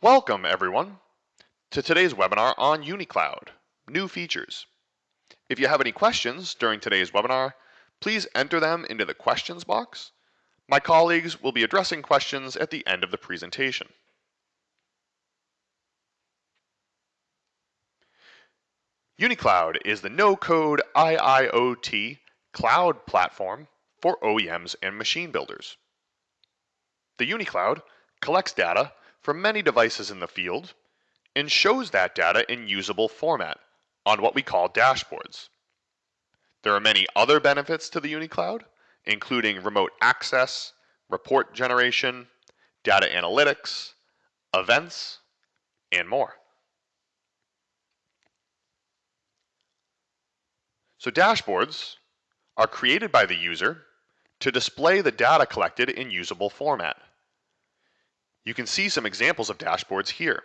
Welcome, everyone, to today's webinar on UniCloud, new features. If you have any questions during today's webinar, please enter them into the questions box. My colleagues will be addressing questions at the end of the presentation. UniCloud is the no-code IIoT cloud platform for OEMs and machine builders. The UniCloud collects data from many devices in the field and shows that data in usable format on what we call dashboards. There are many other benefits to the UniCloud, including remote access, report generation, data analytics, events, and more. So dashboards are created by the user to display the data collected in usable format. You can see some examples of dashboards here.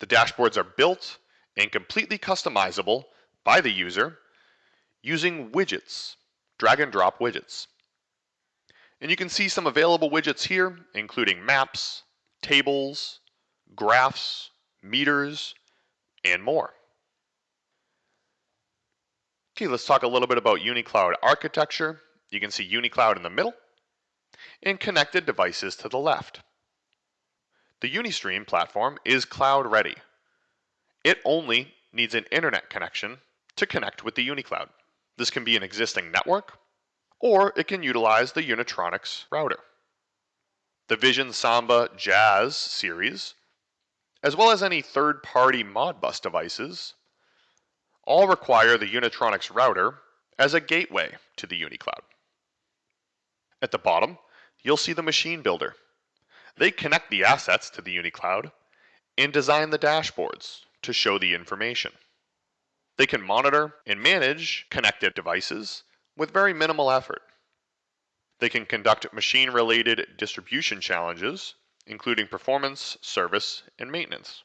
The dashboards are built and completely customizable by the user using widgets, drag and drop widgets. And you can see some available widgets here, including maps, tables, graphs, meters, and more. Okay, let's talk a little bit about UniCloud architecture. You can see UniCloud in the middle and connected devices to the left. The Unistream platform is cloud ready. It only needs an internet connection to connect with the UniCloud. This can be an existing network, or it can utilize the Unitronics router. The Vision Samba Jazz series, as well as any third-party Modbus devices, all require the Unitronics router as a gateway to the UniCloud. At the bottom, you'll see the machine builder. They connect the assets to the UniCloud and design the dashboards to show the information. They can monitor and manage connected devices with very minimal effort. They can conduct machine-related distribution challenges, including performance, service, and maintenance.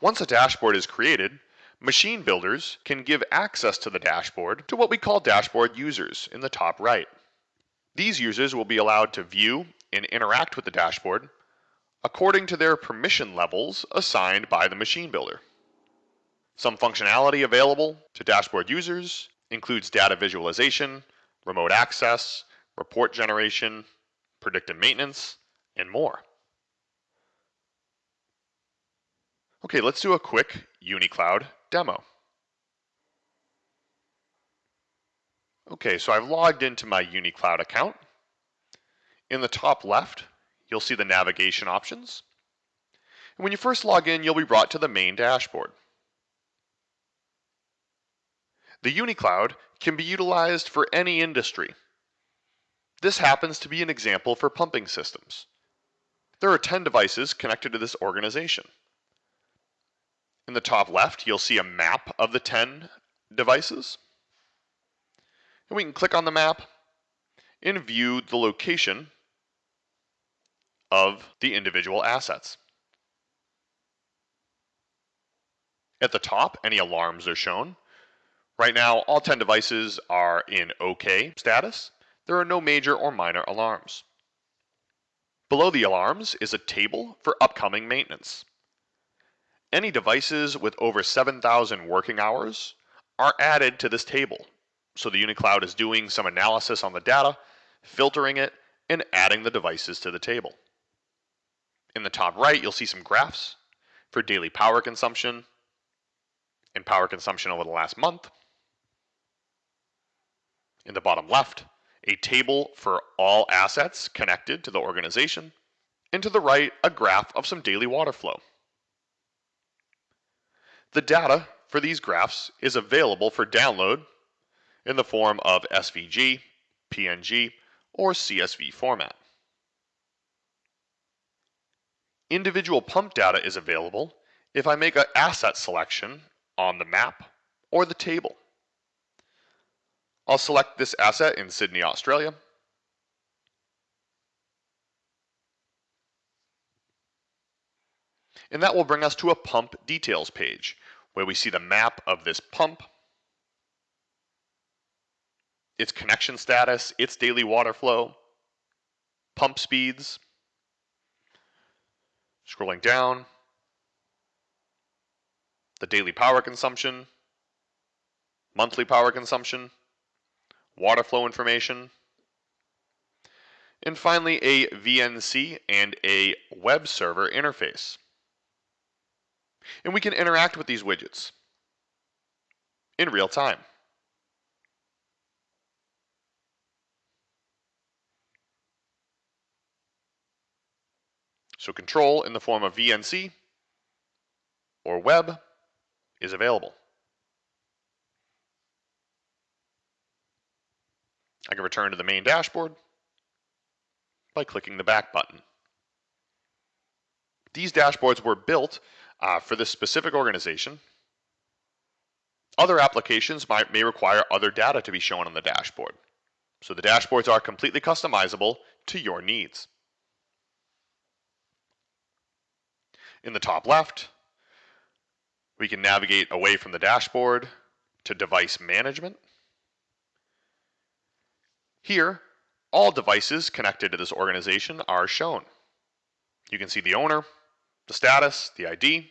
Once a dashboard is created, Machine builders can give access to the dashboard to what we call dashboard users in the top right. These users will be allowed to view and interact with the dashboard according to their permission levels assigned by the machine builder. Some functionality available to dashboard users includes data visualization, remote access, report generation, predictive maintenance, and more. Okay, let's do a quick UniCloud demo. Okay, so I've logged into my UniCloud account. In the top left, you'll see the navigation options. And when you first log in, you'll be brought to the main dashboard. The UniCloud can be utilized for any industry. This happens to be an example for pumping systems. There are 10 devices connected to this organization. In the top left, you'll see a map of the 10 devices. And we can click on the map and view the location of the individual assets. At the top, any alarms are shown. Right now, all 10 devices are in OK status. There are no major or minor alarms. Below the alarms is a table for upcoming maintenance. Any devices with over 7,000 working hours are added to this table. So the UniCloud is doing some analysis on the data, filtering it, and adding the devices to the table. In the top right, you'll see some graphs for daily power consumption and power consumption over the last month. In the bottom left, a table for all assets connected to the organization. And to the right, a graph of some daily water flow. The data for these graphs is available for download in the form of SVG, PNG, or CSV format. Individual pump data is available if I make an asset selection on the map or the table. I'll select this asset in Sydney, Australia. And that will bring us to a pump details page where we see the map of this pump, its connection status, its daily water flow, pump speeds, Scrolling down, the daily power consumption, monthly power consumption, water flow information, and finally a VNC and a web server interface. And we can interact with these widgets in real time. So control in the form of VNC or web is available. I can return to the main dashboard by clicking the back button. These dashboards were built uh, for this specific organization. Other applications might, may require other data to be shown on the dashboard. So the dashboards are completely customizable to your needs. In the top left, we can navigate away from the dashboard to device management. Here, all devices connected to this organization are shown. You can see the owner, the status, the ID,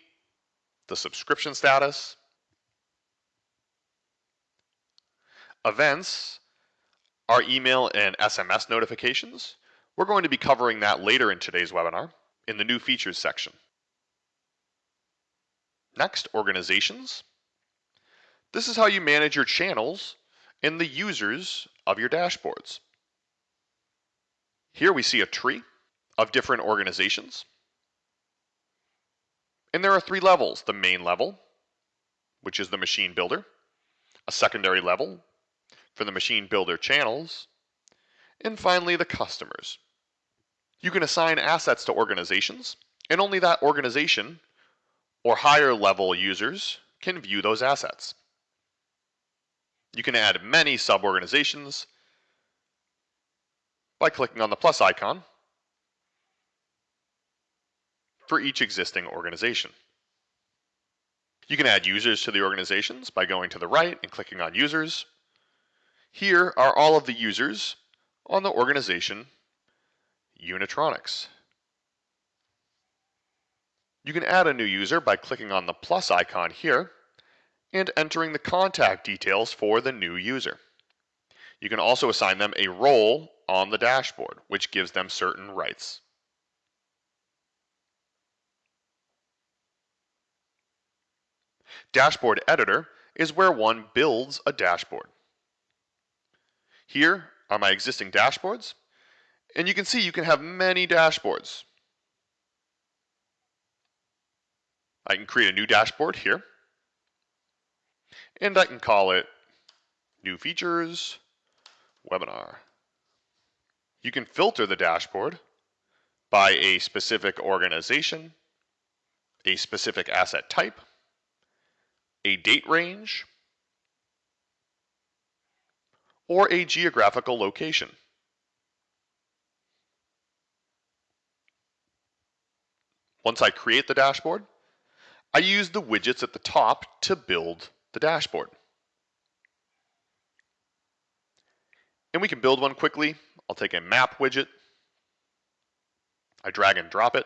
the subscription status, events are email and SMS notifications. We're going to be covering that later in today's webinar in the new features section. Next, organizations. This is how you manage your channels and the users of your dashboards. Here we see a tree of different organizations. And there are three levels. The main level, which is the machine builder, a secondary level for the machine builder channels, and finally the customers. You can assign assets to organizations, and only that organization or higher level users can view those assets. You can add many sub-organizations by clicking on the plus icon for each existing organization. You can add users to the organizations by going to the right and clicking on users. Here are all of the users on the organization Unitronics. You can add a new user by clicking on the plus icon here and entering the contact details for the new user. You can also assign them a role on the dashboard, which gives them certain rights. Dashboard Editor is where one builds a dashboard. Here are my existing dashboards, and you can see you can have many dashboards. I can create a new dashboard here. And I can call it New Features Webinar. You can filter the dashboard by a specific organization, a specific asset type, a date range, or a geographical location. Once I create the dashboard, I use the widgets at the top to build the dashboard. And we can build one quickly. I'll take a map widget. I drag and drop it.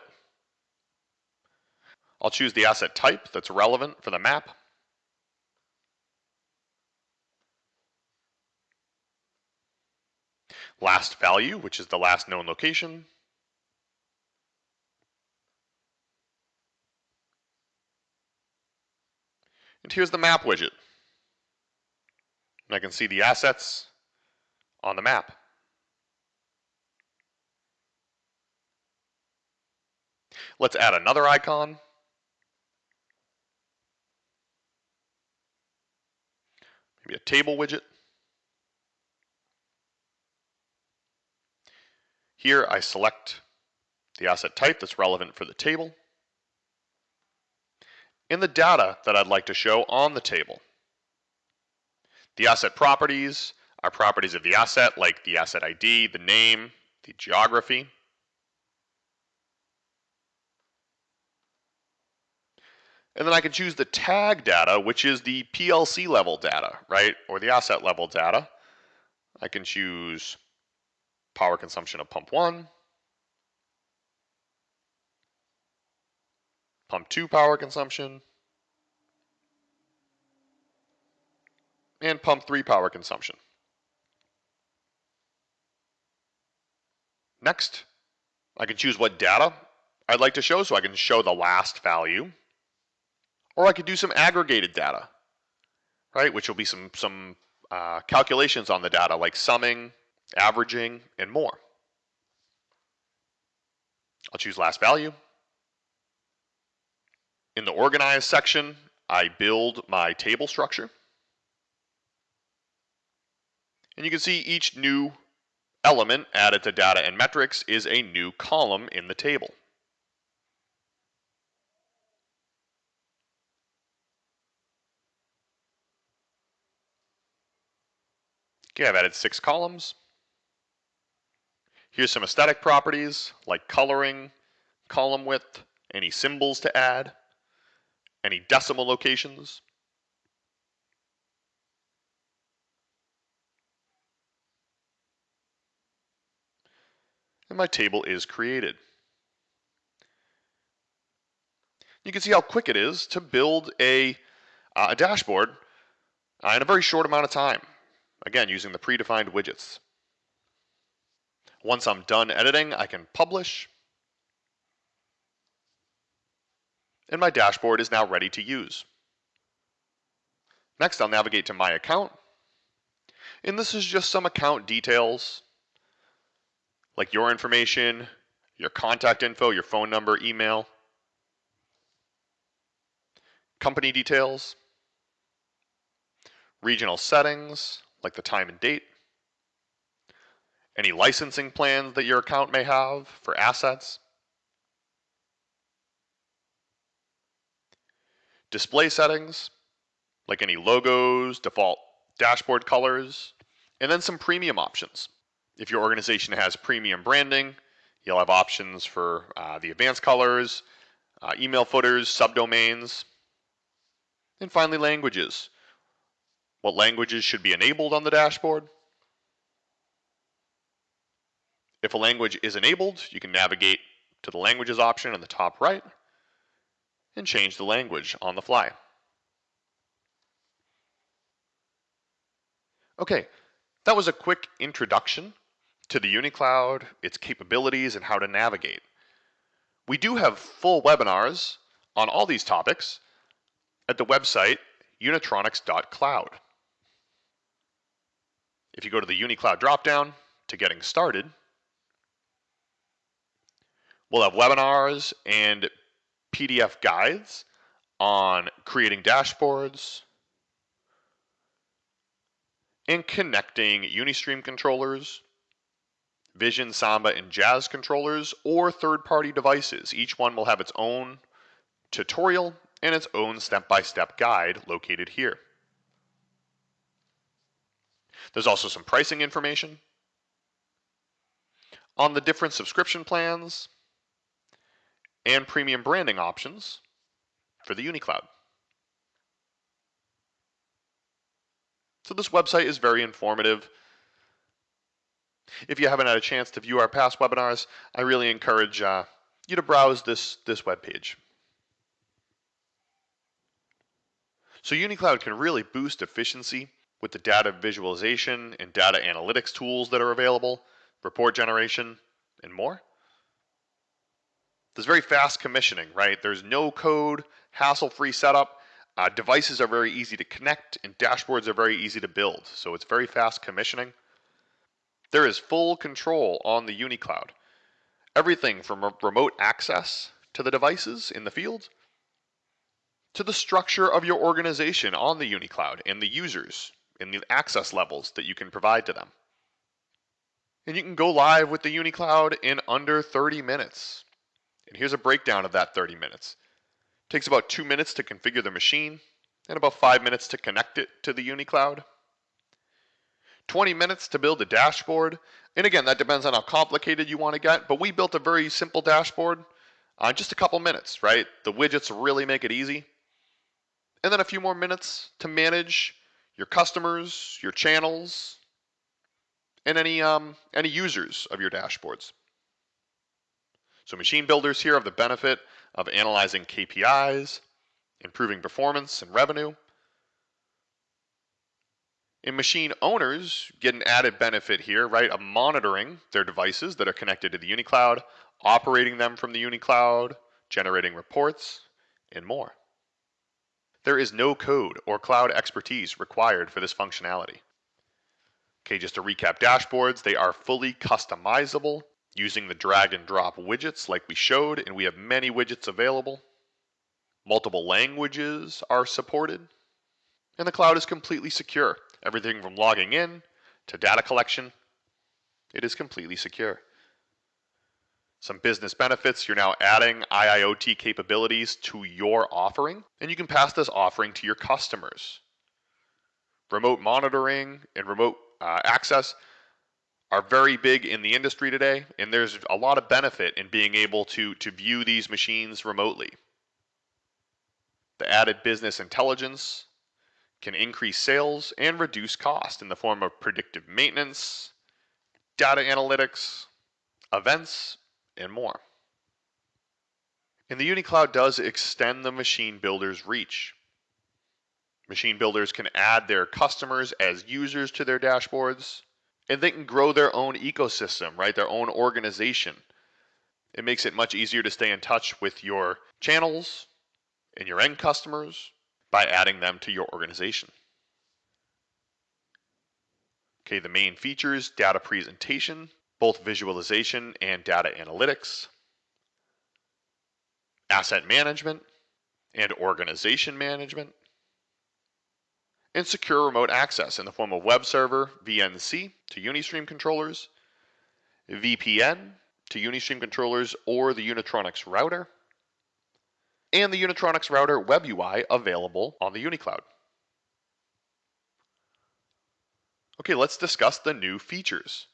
I'll choose the asset type that's relevant for the map. Last value, which is the last known location. And here's the map widget. And I can see the assets on the map. Let's add another icon. Maybe a table widget. Here I select the asset type that's relevant for the table and the data that I'd like to show on the table. The asset properties are properties of the asset like the asset ID, the name, the geography. And then I can choose the tag data, which is the PLC level data, right? Or the asset level data. I can choose power consumption of pump one, pump 2 power consumption, and pump 3 power consumption. Next, I can choose what data I'd like to show, so I can show the last value. Or I could do some aggregated data, right, which will be some, some uh, calculations on the data like summing, averaging, and more. I'll choose last value. In the organize section, I build my table structure. And you can see each new element added to data and metrics is a new column in the table. Okay, I've added six columns. Here's some aesthetic properties like coloring, column width, any symbols to add, any decimal locations. And my table is created. You can see how quick it is to build a, uh, a dashboard uh, in a very short amount of time. Again, using the predefined widgets. Once I'm done editing, I can publish. And my dashboard is now ready to use. Next, I'll navigate to my account. And this is just some account details, like your information, your contact info, your phone number, email, company details, regional settings, like the time and date, any licensing plans that your account may have for assets, display settings, like any logos, default dashboard colors, and then some premium options. If your organization has premium branding, you'll have options for uh, the advanced colors, uh, email footers, subdomains, and finally languages what languages should be enabled on the dashboard. If a language is enabled, you can navigate to the languages option in the top right and change the language on the fly. Okay, that was a quick introduction to the UniCloud, its capabilities, and how to navigate. We do have full webinars on all these topics at the website unitronics.cloud. If you go to the UniCloud dropdown to getting started, we'll have webinars and PDF guides on creating dashboards and connecting Unistream controllers, Vision, Samba, and Jazz controllers, or third-party devices. Each one will have its own tutorial and its own step-by-step -step guide located here. There's also some pricing information on the different subscription plans and premium branding options for the UniCloud. So this website is very informative. If you haven't had a chance to view our past webinars, I really encourage uh, you to browse this, this web page. So UniCloud can really boost efficiency with the data visualization and data analytics tools that are available, report generation, and more. There's very fast commissioning, right? There's no code, hassle-free setup. Uh, devices are very easy to connect and dashboards are very easy to build. So it's very fast commissioning. There is full control on the UniCloud. Everything from remote access to the devices in the field to the structure of your organization on the UniCloud and the users and the access levels that you can provide to them. And you can go live with the UniCloud in under 30 minutes. And here's a breakdown of that 30 minutes. It takes about two minutes to configure the machine and about five minutes to connect it to the UniCloud. 20 minutes to build a dashboard. And again, that depends on how complicated you want to get, but we built a very simple dashboard on just a couple minutes, right? The widgets really make it easy. And then a few more minutes to manage your customers, your channels, and any, um, any users of your dashboards. So machine builders here have the benefit of analyzing KPIs, improving performance and revenue. And machine owners get an added benefit here, right, of monitoring their devices that are connected to the UniCloud, operating them from the UniCloud, generating reports, and more. There is no code or cloud expertise required for this functionality. Okay, just to recap dashboards, they are fully customizable using the drag and drop widgets like we showed, and we have many widgets available. Multiple languages are supported, and the cloud is completely secure. Everything from logging in to data collection, it is completely secure. Some business benefits, you're now adding IIoT capabilities to your offering, and you can pass this offering to your customers. Remote monitoring and remote uh, access are very big in the industry today, and there's a lot of benefit in being able to, to view these machines remotely. The added business intelligence can increase sales and reduce cost in the form of predictive maintenance, data analytics, events, and more. And the UniCloud does extend the machine builder's reach. Machine builders can add their customers as users to their dashboards, and they can grow their own ecosystem, right? Their own organization. It makes it much easier to stay in touch with your channels and your end customers by adding them to your organization. Okay, the main features, data presentation, both visualization and data analytics, asset management and organization management, and secure remote access in the form of web server VNC to Unistream controllers, VPN to Unistream controllers or the Unitronics router, and the Unitronics router web UI available on the UniCloud. Okay, let's discuss the new features.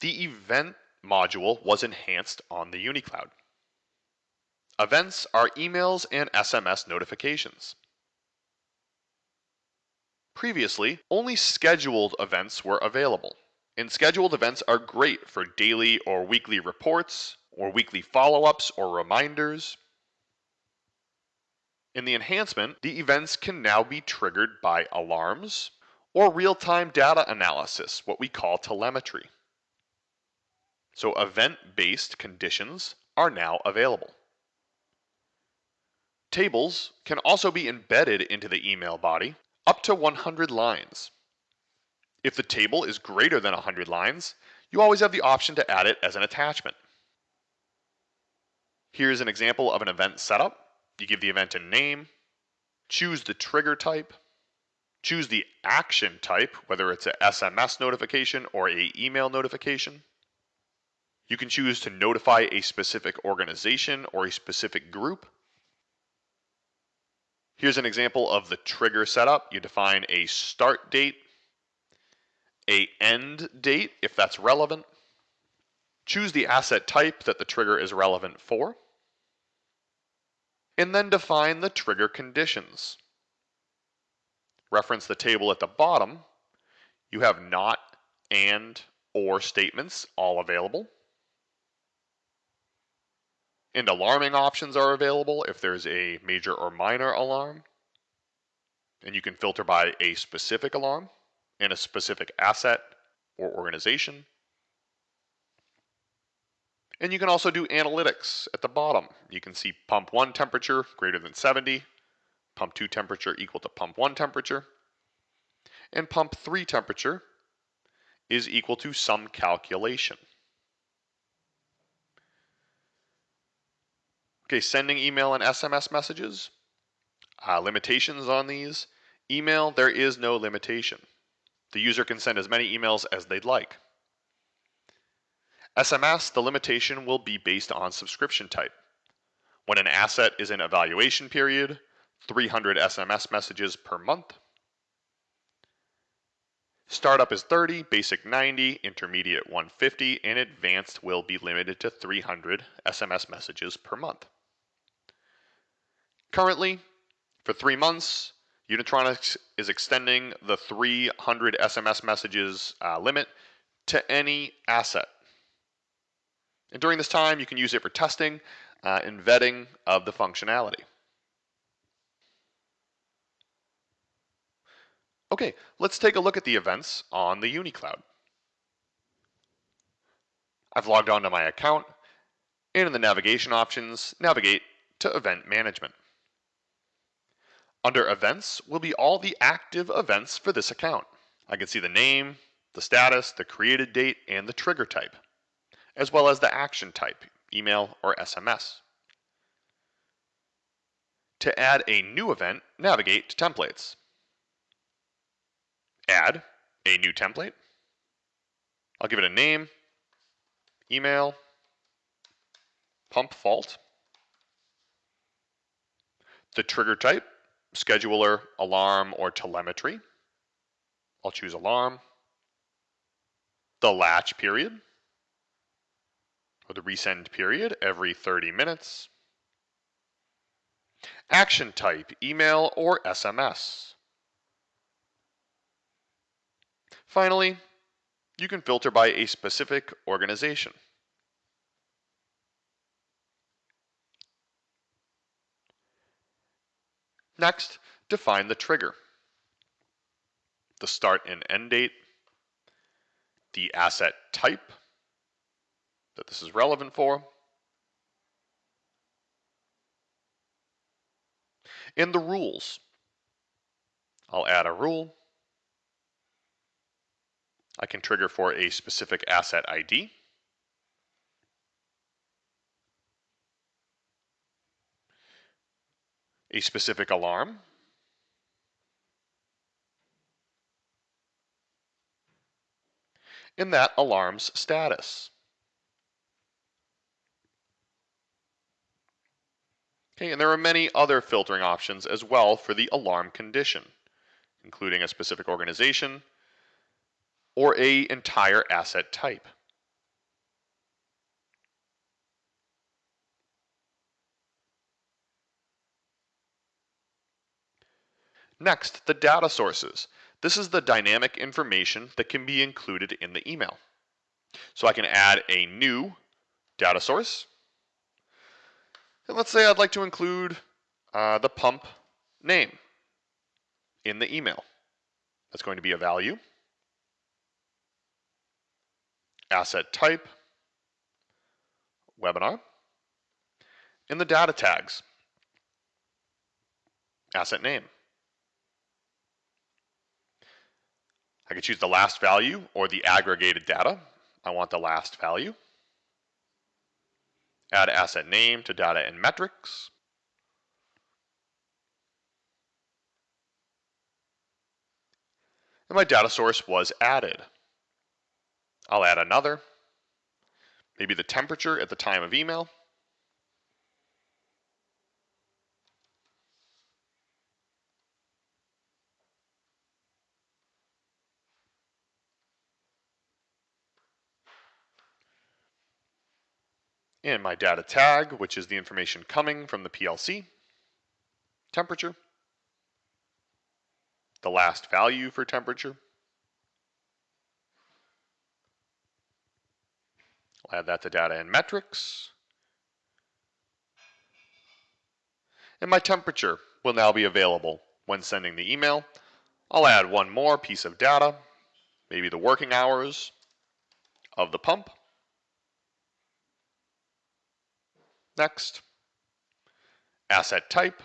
The event module was enhanced on the UniCloud. Events are emails and SMS notifications. Previously, only scheduled events were available. And scheduled events are great for daily or weekly reports, or weekly follow-ups or reminders. In the enhancement, the events can now be triggered by alarms or real-time data analysis, what we call telemetry. So event-based conditions are now available. Tables can also be embedded into the email body up to 100 lines. If the table is greater than 100 lines, you always have the option to add it as an attachment. Here's an example of an event setup. You give the event a name, choose the trigger type, choose the action type, whether it's a SMS notification or a email notification. You can choose to notify a specific organization or a specific group. Here's an example of the trigger setup. You define a start date, a end date if that's relevant. Choose the asset type that the trigger is relevant for. And then define the trigger conditions. Reference the table at the bottom. You have not, and, or statements all available. And alarming options are available if there's a major or minor alarm. And you can filter by a specific alarm and a specific asset or organization. And you can also do analytics at the bottom. You can see pump 1 temperature greater than 70, pump 2 temperature equal to pump 1 temperature, and pump 3 temperature is equal to some calculation. Okay, sending email and SMS messages. Uh, limitations on these. Email, there is no limitation. The user can send as many emails as they'd like. SMS, the limitation will be based on subscription type. When an asset is in evaluation period, 300 SMS messages per month. Startup is 30, basic 90, intermediate 150, and advanced will be limited to 300 SMS messages per month. Currently, for three months, Unitronics is extending the 300 SMS messages uh, limit to any asset. And during this time, you can use it for testing uh, and vetting of the functionality. Okay, let's take a look at the events on the UniCloud. I've logged onto my account, and in the navigation options, navigate to Event Management. Under Events will be all the active events for this account. I can see the name, the status, the created date, and the trigger type, as well as the action type, email or SMS. To add a new event, navigate to Templates. Add a new template. I'll give it a name, email, pump fault. The trigger type, scheduler, alarm, or telemetry. I'll choose alarm. The latch period, or the resend period, every 30 minutes. Action type, email or SMS. Finally, you can filter by a specific organization. Next, define the trigger, the start and end date, the asset type that this is relevant for, and the rules. I'll add a rule. I can trigger for a specific asset ID. A specific alarm. In that alarm's status. Okay, and there are many other filtering options as well for the alarm condition, including a specific organization or a entire asset type. Next, the data sources. This is the dynamic information that can be included in the email. So I can add a new data source and let's say I'd like to include uh, the pump name in the email. That's going to be a value, asset type, webinar, in the data tags, asset name. I could choose the last value or the aggregated data. I want the last value. Add asset name to data and metrics. And my data source was added. I'll add another, maybe the temperature at the time of email. and my data tag, which is the information coming from the PLC, temperature, the last value for temperature. I'll add that to data and metrics. And my temperature will now be available when sending the email. I'll add one more piece of data, maybe the working hours of the pump. Next. Asset type,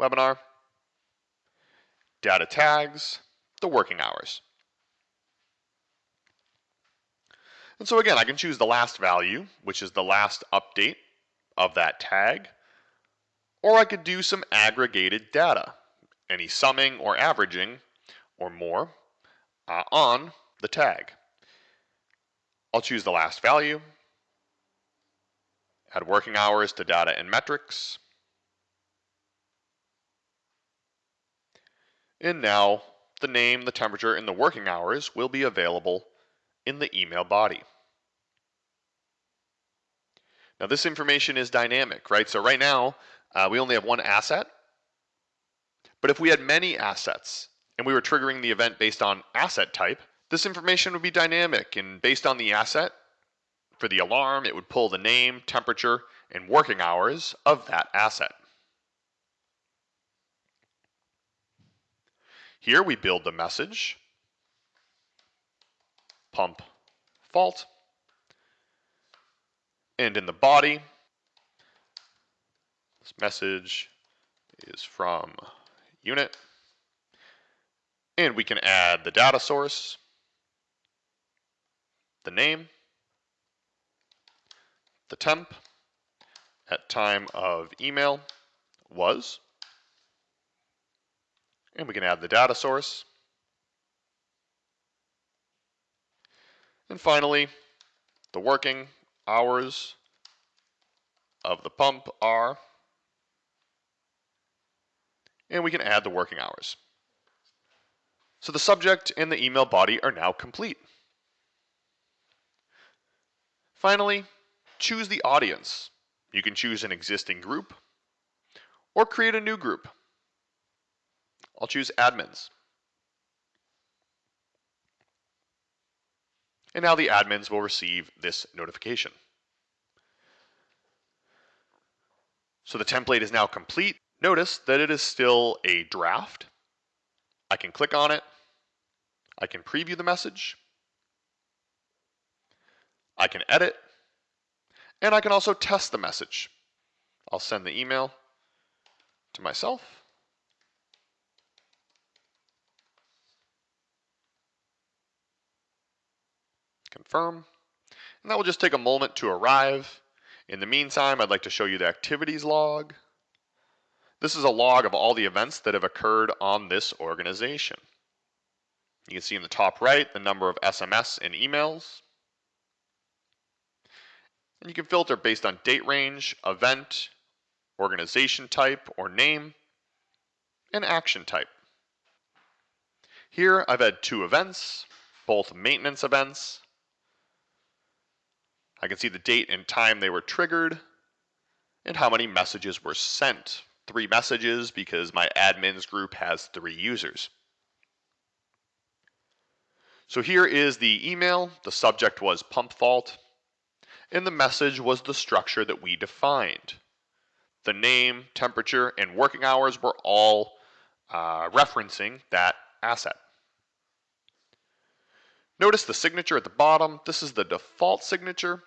webinar, data tags, the working hours. And so again, I can choose the last value, which is the last update of that tag, or I could do some aggregated data, any summing or averaging or more uh, on the tag. I'll choose the last value, add working hours to data and metrics. And now the name, the temperature, and the working hours will be available in the email body. Now this information is dynamic, right? So right now, uh, we only have one asset. But if we had many assets and we were triggering the event based on asset type, this information would be dynamic and based on the asset, For the alarm, it would pull the name, temperature, and working hours of that asset. Here we build the message, pump fault, and in the body, this message is from unit, and we can add the data source, the name, the temp at time of email was, and we can add the data source. And finally, the working hours of the pump are, and we can add the working hours. So the subject and the email body are now complete. Finally, choose the audience. You can choose an existing group or create a new group. I'll choose admins. And now the admins will receive this notification. So the template is now complete. Notice that it is still a draft. I can click on it. I can preview the message. I can edit. And I can also test the message. I'll send the email to myself. Confirm. And that will just take a moment to arrive. In the meantime, I'd like to show you the activities log. This is a log of all the events that have occurred on this organization. You can see in the top right the number of SMS and emails. And you can filter based on date range, event, organization type or name, and action type. Here I've had two events, both maintenance events. I can see the date and time they were triggered and how many messages were sent. Three messages because my admins group has three users. So here is the email. The subject was pump fault and the message was the structure that we defined. The name, temperature, and working hours were all uh, referencing that asset. Notice the signature at the bottom. This is the default signature.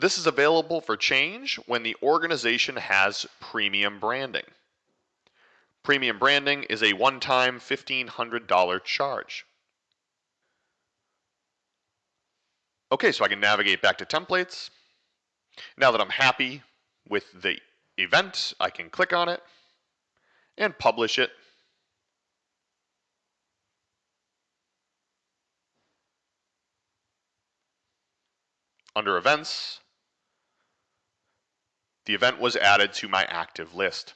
This is available for change when the organization has premium branding. Premium branding is a one-time $1,500 charge. Okay, so I can navigate back to templates. Now that I'm happy with the event, I can click on it and publish it. Under events, the event was added to my active list.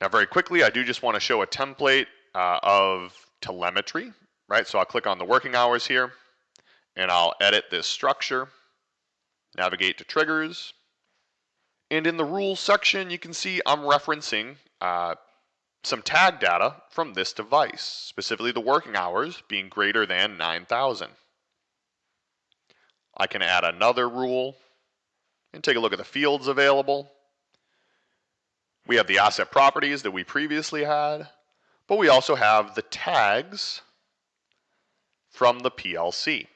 Now very quickly, I do just want to show a template uh, of telemetry, right? So I'll click on the working hours here and I'll edit this structure, navigate to triggers, and in the rules section, you can see I'm referencing uh, some tag data from this device, specifically the working hours being greater than 9,000. I can add another rule and take a look at the fields available. We have the asset properties that we previously had, but we also have the tags from the PLC.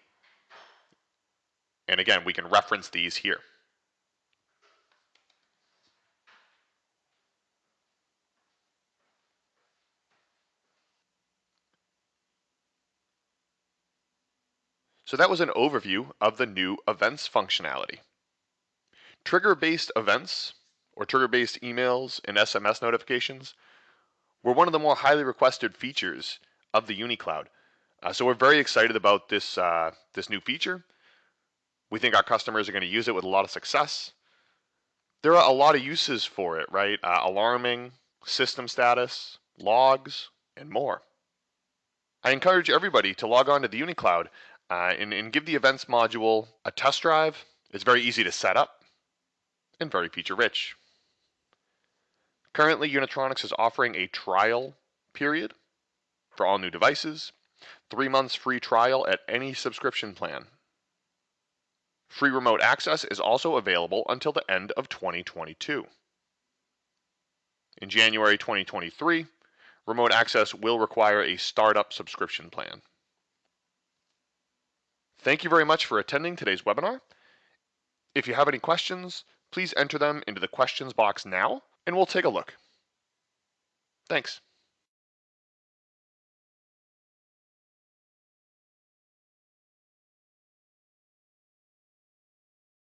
And again, we can reference these here. So that was an overview of the new events functionality. Trigger-based events or trigger-based emails and SMS notifications were one of the more highly requested features of the UniCloud. Uh, so we're very excited about this, uh, this new feature. We think our customers are going to use it with a lot of success. There are a lot of uses for it, right? Uh, alarming, system status, logs, and more. I encourage everybody to log on to the UniCloud uh, and, and give the events module a test drive. It's very easy to set up and very feature rich. Currently, Unitronics is offering a trial period for all new devices. three months free trial at any subscription plan. Free remote access is also available until the end of 2022. In January 2023, remote access will require a startup subscription plan. Thank you very much for attending today's webinar. If you have any questions, please enter them into the questions box now and we'll take a look. Thanks.